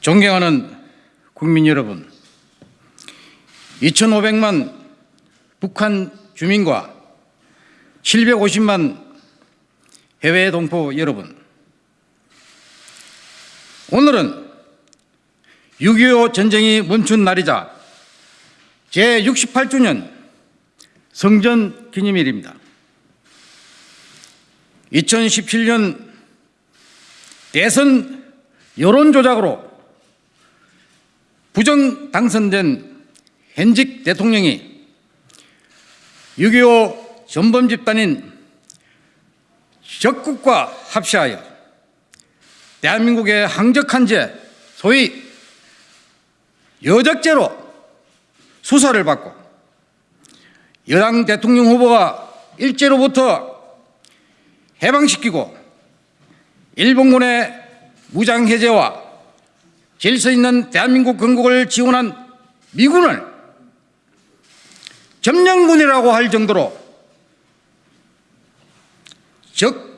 존경하는 국민 여러분, 2,500만 북한 주민과 750만 해외 동포 여러분, 오늘은 6.25 전쟁이 멈춘 날이자 제68주년 성전 기념일입니다. 2017년 대선 여론조작으로 부정 당선된 현직 대통령이 6.25 전범 집단인 적국과 합시하여 대한민국의 항적한 죄, 소위 여적죄로 수사를 받고 여당 대통령 후보가 일제로부터 해방시키고 일본군의 무장해제와 질서 있는 대한민국 건국을 지원한 미군을 점령군이라고 할 정도로 즉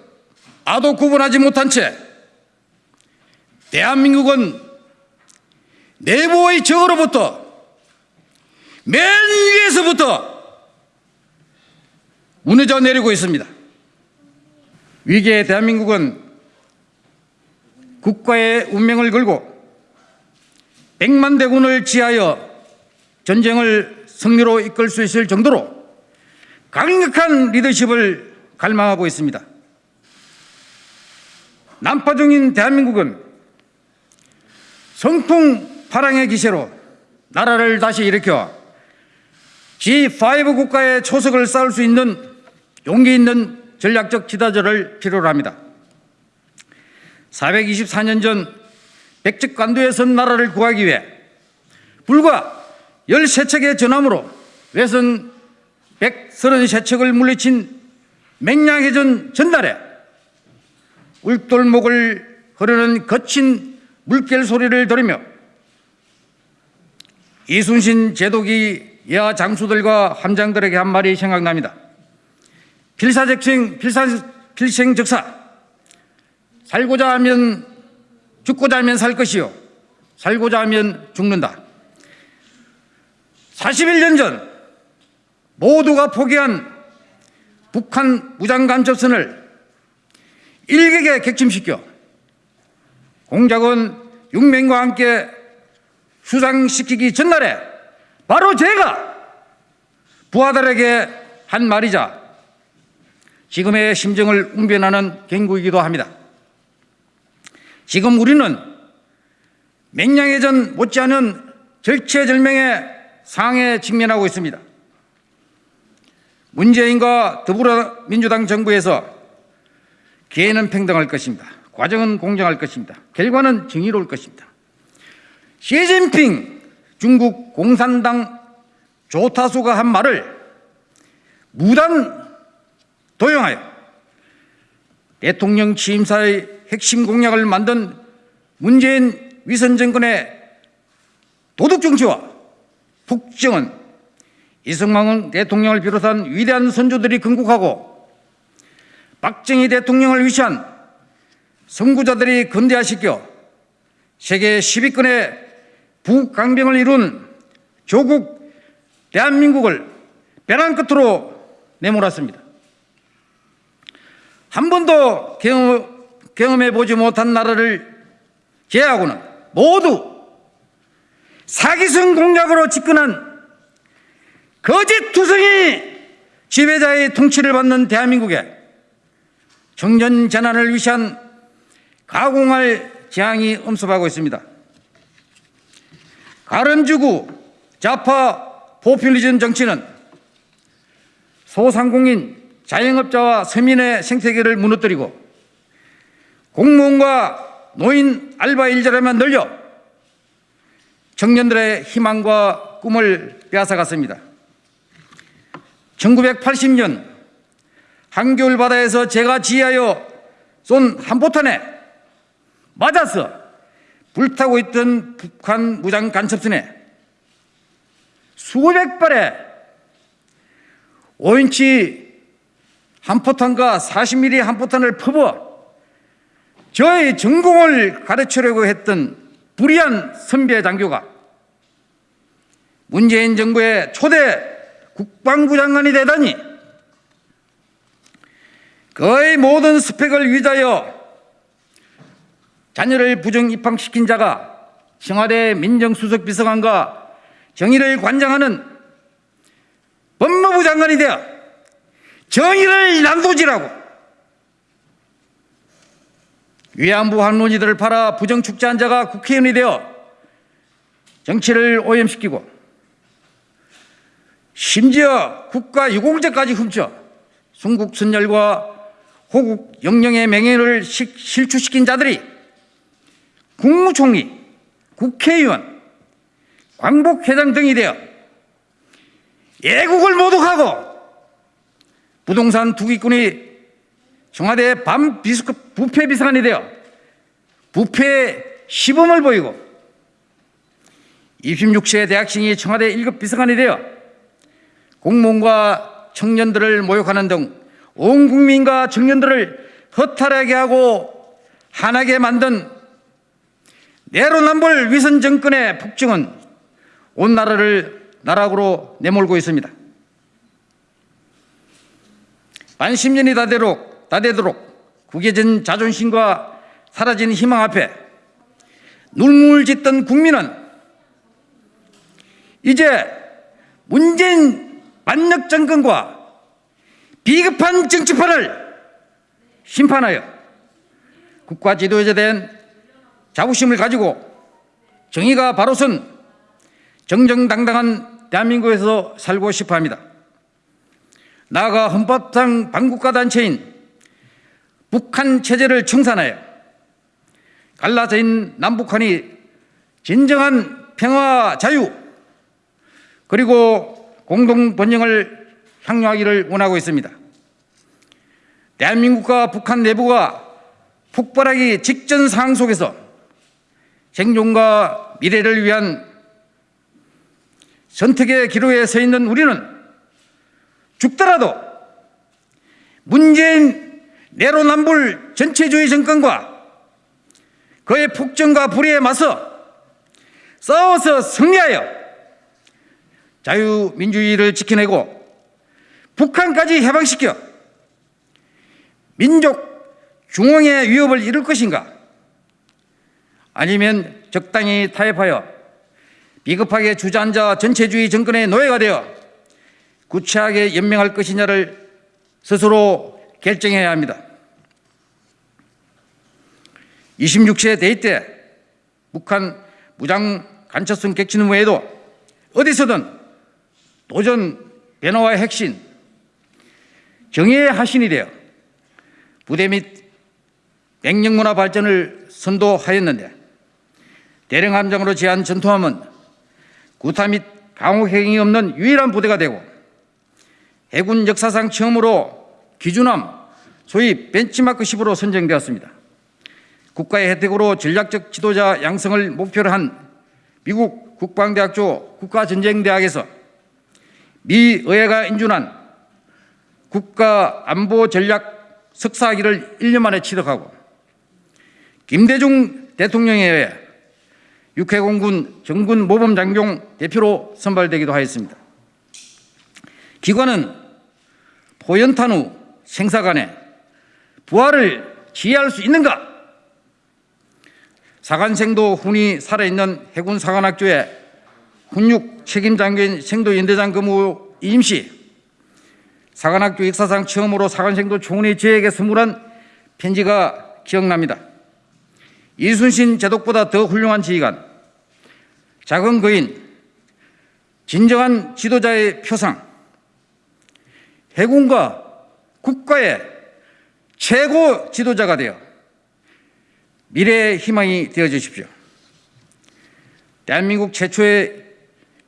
아도 구분하지 못한 채 대한민국은 내부의 적으로부터 맨 위에서부터 무너져 내리고 있습니다. 위기의 대한민국은 국가의 운명을 걸고 백만 대군을 지하여 전쟁을 승리로 이끌 수 있을 정도로 강력한 리더십을 갈망하고 있습니다. 난파 중인 대한민국은 성풍 파랑의 기세로 나라를 다시 일으켜 G5 국가의 초석을 쌓을 수 있는 용기 있는 전략적 지도자를 필요로 합니다. 424년 전 백적 간도에 선 나라를 구하기 위해 불과 13척의 전함으로 외선 133척을 물리친 맹량해전 전날에 울돌목을 흐르는 거친 물결 소리를 들으며 이순신 제독이 여하 장수들과 함장들에게 한 말이 생각납니다. 필사적생, 필사, 필생적사. 살고자 하면 죽고자 하면 살 것이요. 살고자 하면 죽는다. 41년 전 모두가 포기한 북한 무장간첩선을 일격에 객침시켜 공작원 6명과 함께 수상시키기 전날에 바로 제가 부하들에게 한 말이자 지금의 심정을 웅변하는 경고이기도 합니다. 지금 우리는 맹량해전 못지않은 절체절명의 상에 직면하고 있습니다. 문재인과 더불어민주당 정부에서 기회는 평등할 것입니다. 과정은 공정할 것입니다. 결과는 정의로울 것입니다. 시진핑 중국 공산당 조타수가 한 말을 무단 도용하여 대통령 취임사의 핵심 공약을 만든 문재인 위선 정권의 도덕 정치와 북정은 이승만 대통령을 비롯한 위대한 선조들이 건국하고 박정희 대통령을 위시한 선구자들이 근대화시켜 세계 10위권의 북강병을 이룬 조국 대한민국을 벼랑 끝으로 내몰았습니다. 한 번도 경험, 경험해 보지 못한 나라를 제외하고는 모두 사기성 공약으로 집권한 거짓 투성이 지배자의 통치를 받는 대한민국에 청년 재난을 위시한 가공할 재앙이 엄습하고 있습니다. 가름주구 좌파 포퓰리즘 정치는 소상공인 자영업자와 서민의 생태계를 무너뜨리고 공무원과 노인 알바 일자리만 늘려 청년들의 희망과 꿈을 빼앗아갔습니다. 1980년 한겨울 바다에서 제가 지휘하여 쏜 한포탄에 맞아서 불타고 있던 북한 무장 간첩선에 수백 발의 5인치 한 포탄과 40mm 한 포탄을 퍼부어 저의 전공을 가르치려고 했던 불의한 선배 장교가 문재인 정부의 초대 국방부 장관이 되다니 거의 모든 스펙을 위자여 자녀를 부정 입학시킨 자가 청와대 민정수석 비서관과 정의를 관장하는 법무부 장관이 되어 정의를 난도질하고. 위안부 할머니들을 팔아 부정축제한 자가 국회의원이 되어 정치를 오염시키고 심지어 국가 유공자까지 훔쳐 순국 선열과 호국 영령의 명예를 시- 실추시킨 자들이 국무총리, 국회의원, 광복회장 등이 되어 예국을 모독하고 부동산 투기꾼이 청와대 밤 비스급 부패 비서관이 되어 부패 시범을 보이고 26세 대학생이 청와대 1급 비서관이 되어 공무원과 청년들을 모욕하는 등 온 국민과 청년들을 허탈하게 하고 화나게 만든 내로남불 위선 정권의 폭증은 온 나라를 나락으로 내몰고 있습니다. 반십년이 다 되도록, 다 되도록 구겨진 자존심과 사라진 희망 앞에 눈물 짓던 국민은 이제 문재인 반역 정권과 비급한 정치판을 심판하여 국가 지도에 대한 자부심을 가지고 정의가 바로 선 정정당당한 대한민국에서 살고 싶어 합니다. 나아가 헌법상 반국가 단체인 북한 체제를 청산하여 갈라져 있는 남북한이 진정한 평화 자유 그리고 공동 번영을 향유하기를 원하고 있습니다. 대한민국과 북한 내부가 폭발하기 직전 상황 속에서 생존과 미래를 위한 선택의 기로에 서 있는 우리는 죽더라도 문재인 내로남불 전체주의 정권과 그의 폭정과 불의에 맞서 싸워서 승리하여 자유민주주의를 지켜내고 북한까지 해방시켜 민족 중흥의 위협을 이룰 것인가? 아니면 적당히 타협하여 비겁하게 주저앉아 전체주의 정권의 노예가 되어 구체하게 연명할 것이냐를 스스로 결정해야 합니다. 26세 대회 때 북한 무장 간첩성 객치는 외에도 어디서든 도전 변화와의 핵심, 정의의 하신이 되어 부대 및 맹령문화 발전을 선도하였는데 대령함장으로 제한 전투함은 구타 및 강호 행위 없는 유일한 부대가 되고 해군 역사상 처음으로 기준함 소위 벤치마크식으로 선정되었습니다. 국가의 혜택으로 전략적 지도자 양성을 목표로 한 미국 국방대학교 국가전쟁대학에서 미 의회가 인준한 국가안보전략 석사학위를 1년 만에 취득하고 김대중 대통령에 의해 육해공군 정군 모범장교 대표로 선발되기도 하였습니다. 기관은 포연탄 후 생사간에 부활을 지휘할 수 있는가? 사관생도 훈이 살아있는 해군 사관학교에 훈육 책임장교인 생도 연대장 근무 임시 사관학교 역사상 처음으로 사관생도 총리 저에게 선물한 편지가 기억납니다. 이순신 제독보다 더 훌륭한 지휘관, 작은 거인, 진정한 지도자의 표상, 해군과 국가의 최고 지도자가 되어 미래의 희망이 되어 주십시오. 대한민국 최초의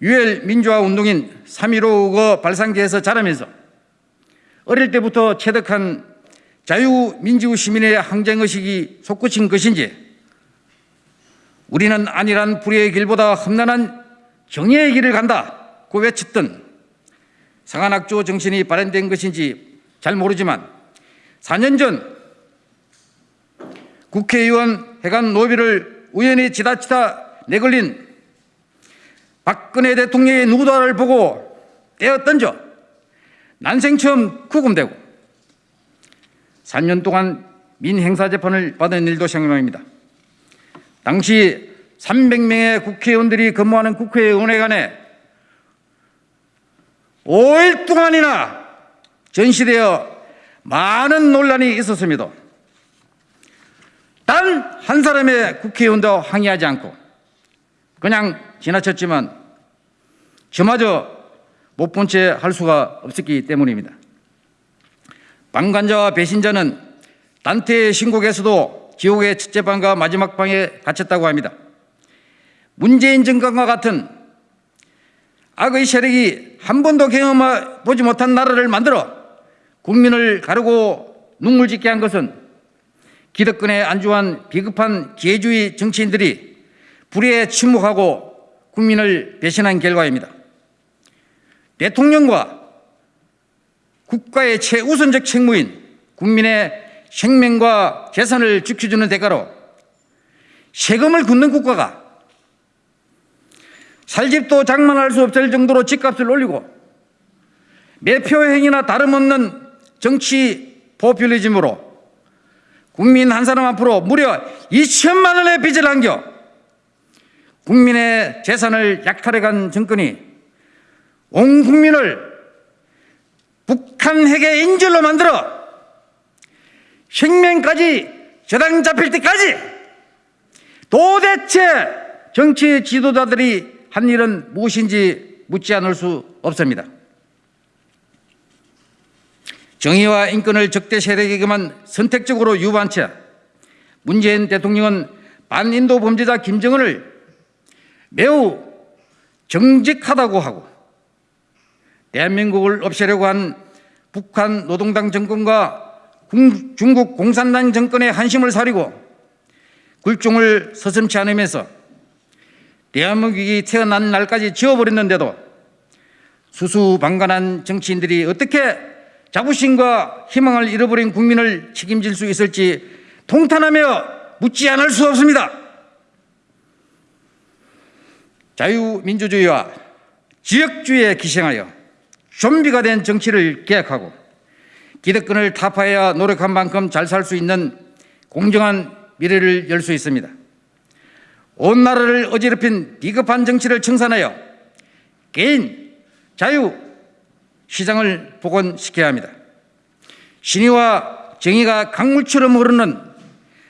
유혈 민주화 운동인 3.15가 발상지에서 자라면서 어릴 때부터 체득한 자유민주 시민의 항쟁의식이 솟구친 것인지 우리는 안일한 불의의 길보다 험난한 정의의 길을 간다고 외쳤던 상한학조 정신이 발현된 것인지 잘 모르지만 4년 전 국회의원 해관 노비를 우연히 지다치다 내걸린 박근혜 대통령의 누구다를 보고 떼어 던져 난생 처음 구금되고 3년 동안 민행사 재판을 받은 일도 생각납니다. 당시 300명의 국회의원들이 근무하는 국회의원회관에 5일 동안이나 전시되어 많은 논란이 있었습니다. 단한 사람의 국회의원도 항의하지 않고 그냥 지나쳤지만 저마저 못 본 채 할 수가 없었기 때문입니다. 방관자와 배신자는 단테의 신곡에서도 지옥의 첫째 방과 마지막 방에 갇혔다고 합니다. 문재인 정권과 같은 악의 세력이 한 번도 경험해보지 못한 나라를 만들어 국민을 가르고 눈물 짓게 한 것은 기득권에 안주한 비급한 기회주의 정치인들이 불의에 침묵하고 국민을 배신한 결과입니다. 대통령과 국가의 최우선적 책무인 국민의 생명과 재산을 지켜주는 대가로 세금을 걷는 국가가 살 집도 장만할 수 없을 정도로 집값을 올리고 매표 행위나 다름없는 정치 포퓰리즘으로 국민 한 사람 앞으로 무려 2천만 원의 빚을 안겨 국민의 재산을 약탈해간 정권이 온 국민을 북한 핵의 인질로 만들어 생명까지 저당 잡힐 때까지 도대체 정치 지도자들이 한 일은 무엇인지 묻지 않을 수 없습니다. 정의와 인권을 적대 세력에게만 선택적으로 유보한 채 문재인 대통령은 반인도 범죄자 김정은을 매우 정직하다고 하고 대한민국을 없애려고 한 북한 노동당 정권과 중국 공산당 정권의 한심을 사리고 굴종을 서슴치 않으면서 대한민국이 태어난 날까지 지워버렸는데도 수수방관한 정치인들이 어떻게 자부심과 희망을 잃어버린 국민을 책임질 수 있을지 통탄하며 묻지 않을 수 없습니다. 자유민주주의와 지역주의에 기생하여 좀비가 된 정치를 계약하고 기득권을 타파해야 노력한 만큼 잘 살 수 있는 공정한 미래를 열 수 있습니다. 온 나라를 어지럽힌 비겁한 정치를 청산하여 개인, 자유, 시장을 복원시켜야 합니다. 신의와 정의가 강물처럼 흐르는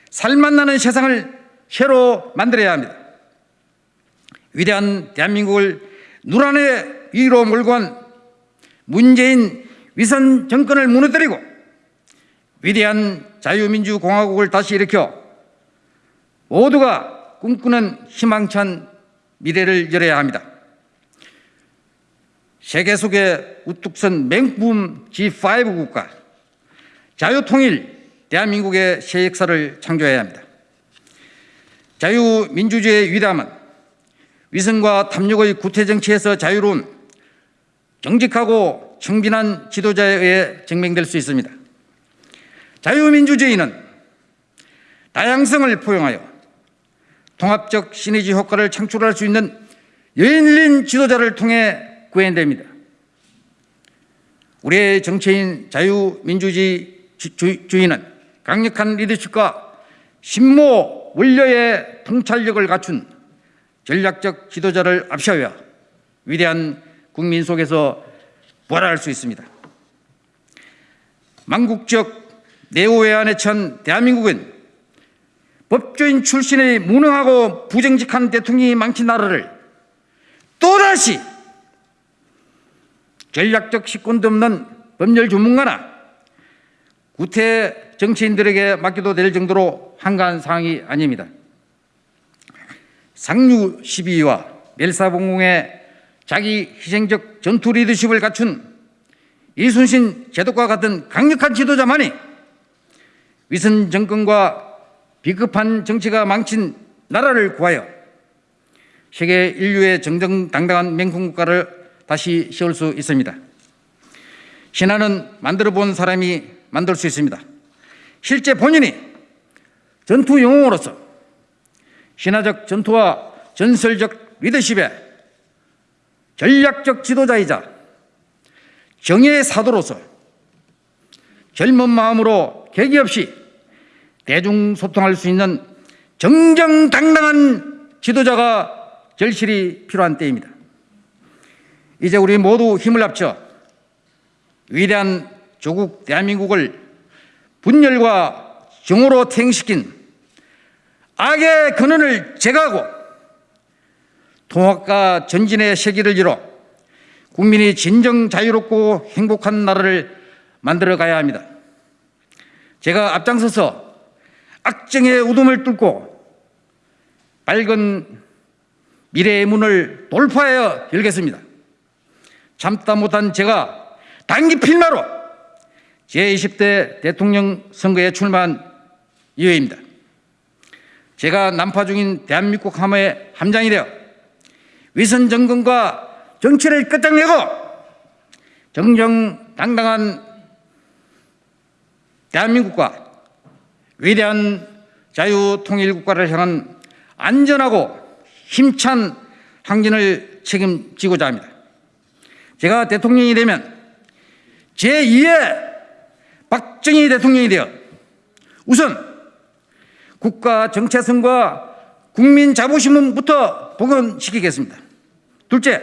살맛 나는 세상을 새로 만들어야 합니다. 위대한 대한민국을 누란의 위로 몰고 간 문재인 위선 정권을 무너뜨리고 위대한 자유민주공화국을 다시 일으켜 모두가 꿈꾸는 희망찬 미래를 열어야 합니다. 세계 속에 우뚝 선 맹품 G5 국가, 자유통일 대한민국의 새 역사를 창조해야 합니다. 자유민주주의의 위대함은 위선과 탐욕의 구태정치에서 자유로운 정직하고 청빈한 지도자에 의해 증명될 수 있습니다. 자유민주주의는 다양성을 포용하여 통합적 시너지 효과를 창출할 수 있는 열린 지도자를 통해 구현됩니다. 우리의 정치인 자유민주주의는 강력한 리더십과 신모 원료의 통찰력을 갖춘 전략적 지도자를 앞세워 위대한 국민 속에서 부활할 수 있습니다. 망국적 내오외환에 처한 대한민국은 법조인 출신의 무능하고 부정직한 대통령이 망친 나라를 또다시 전략적 식권도 없는 법률 전문가나 구태 정치인들에게 맡겨도 될 정도로 한가한 상황이 아닙니다. 상류 12위와 멜사봉공의 자기 희생적 전투 리더십을 갖춘 이순신 제독과 같은 강력한 지도자만이 위선 정권과 비급한 정치가 망친 나라를 구하여 세계 인류의 정정당당한 맹국가를 다시 세울 수 있습니다. 신화는 만들어 본 사람이 만들 수 있습니다. 실제 본인이 전투 영웅으로서 신화적 전투와 전설적 리더십의 전략적 지도자이자 정의의 사도로서 젊은 마음으로 계기 없이 대중 소통할 수 있는 정정당당한 지도자가 절실히 필요한 때입니다. 이제 우리 모두 힘을 합쳐 위대한 조국 대한민국을 분열과 정오로 퇴행시킨 악의 근원을 제거하고 통합과 전진의 세기를 이뤄 국민이 진정 자유롭고 행복한 나라를 만들어 가야 합니다. 제가 앞장서서 악정의 우둠을 뚫고 밝은 미래의 문을 돌파하여 열겠습니다. 참다 못한 제가 단기 필마로 제20대 대통령 선거에 출마한 이유입니다. 제가 난파 중인 대한민국 함의 함장이 되어 위선 정권과 정치를 끝장내고 정정당당한 대한민국과 위대한 자유통일국가를 향한 안전하고 힘찬 항진을 책임지고자 합니다. 제가 대통령이 되면 제2의 박정희 대통령이 되어 우선 국가 정체성과 국민 자부심부터 복원시키겠습니다. 둘째,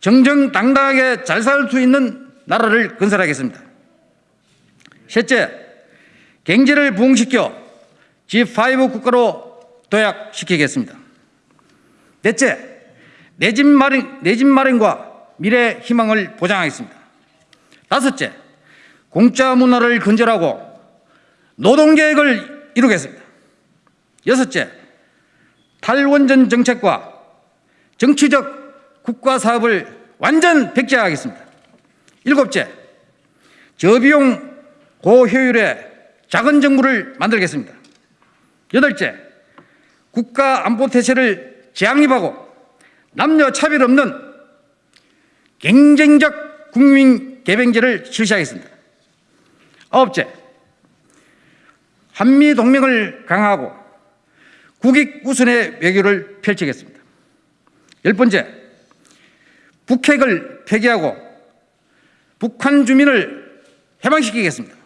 정정당당하게 잘 살 수 있는 나라를 건설하겠습니다. 셋째, 경제를 부흥시켜 G5 국가로 도약시키겠습니다. 넷째, 내 집 마련, 내집 마련과 미래 희망을 보장하겠습니다. 다섯째, 공짜 문화를 건설하고 노동계획을 이루겠습니다. 여섯째, 탈원전 정책과 정치적 국가 사업을 완전 백제화하겠습니다. 일곱째, 저비용 고효율의 작은 정부를 만들겠습니다. 여덟째, 국가 안보 태세를 재확립하고 남녀 차별 없는 경쟁적 국민 개병제를 실시하겠습니다. 아홉째, 한미 동맹을 강화하고 국익 우선의 외교를 펼치겠습니다. 열 번째, 북핵을 폐기하고 북한 주민을 해방시키겠습니다.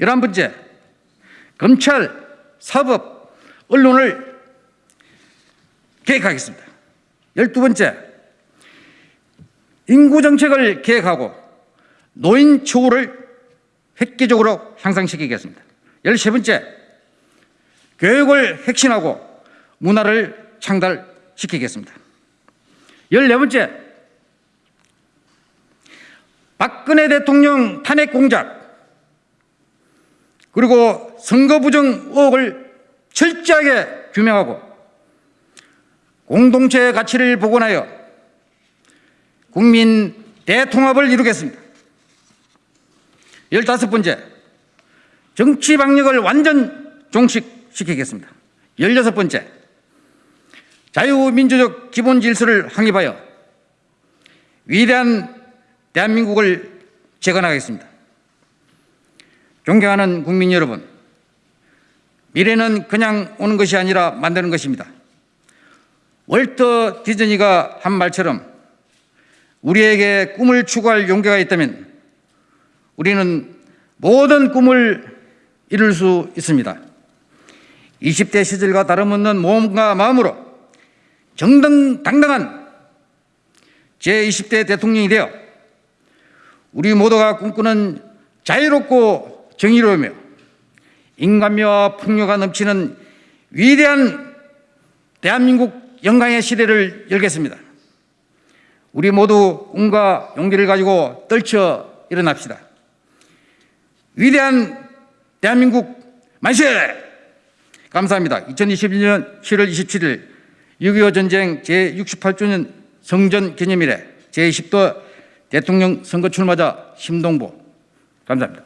열한 번째, 검찰, 사법, 언론을 계획하겠습니다. 열두 번째, 인구 정책을 계획하고 노인 처우를 획기적으로 향상시키겠습니다. 열세 번째, 교육을 혁신하고 문화를 창달시키겠습니다. 열네 번째, 박근혜 대통령 탄핵 공작 그리고 선거 부정 의혹을 철저하게 규명하고 공동체의 가치를 복원하여 국민 대통합을 이루겠습니다. 열다섯 번째, 정치 방역을 완전 종식시키겠습니다. 열여섯 번째, 자유민주적 기본 질서를 확립하여 위대한 대한민국을 재건하겠습니다. 존경하는 국민 여러분, 미래는 그냥 오는 것이 아니라 만드는 것입니다. 월터 디즈니가 한 말처럼 우리에게 꿈을 추구할 용기가 있다면 우리는 모든 꿈을 이룰 수 있습니다. 20대 시절과 다름없는 몸과 마음으로 정당당당한 제20대 대통령이 되어 우리 모두가 꿈꾸는 자유롭고 정의로우며 인간미와 풍요가 넘치는 위대한 대한민국 영광의 시대를 열겠습니다. 우리 모두 꿈과 용기를 가지고 떨쳐 일어납시다. 위대한 대한민국 만세! 감사합니다. 2021년 7월 27일 6.25 전쟁 제68주년 성전 기념일에 제20도 대통령 선거 출마자 심동보 감사합니다.